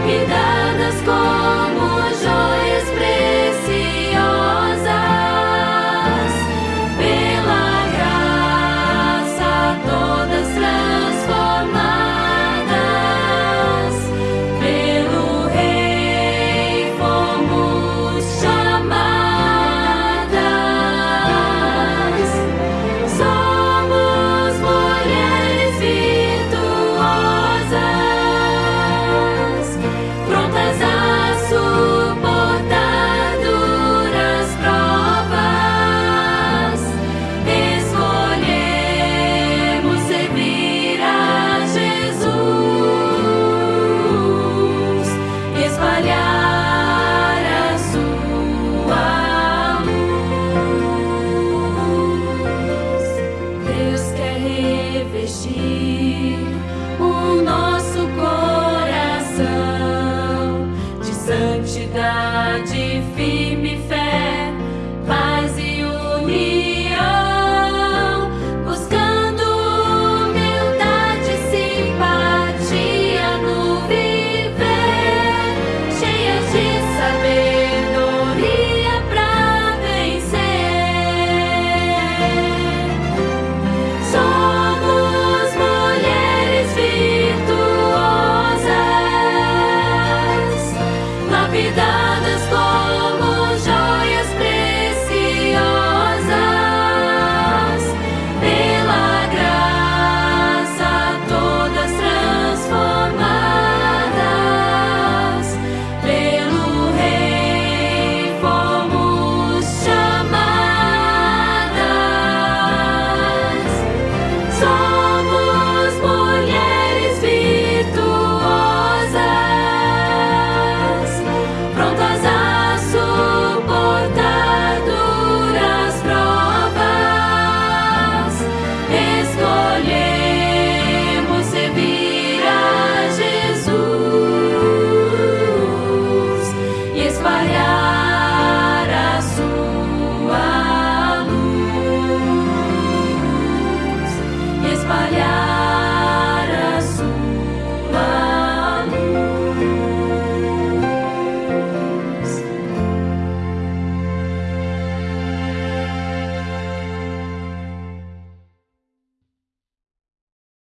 lapidadas com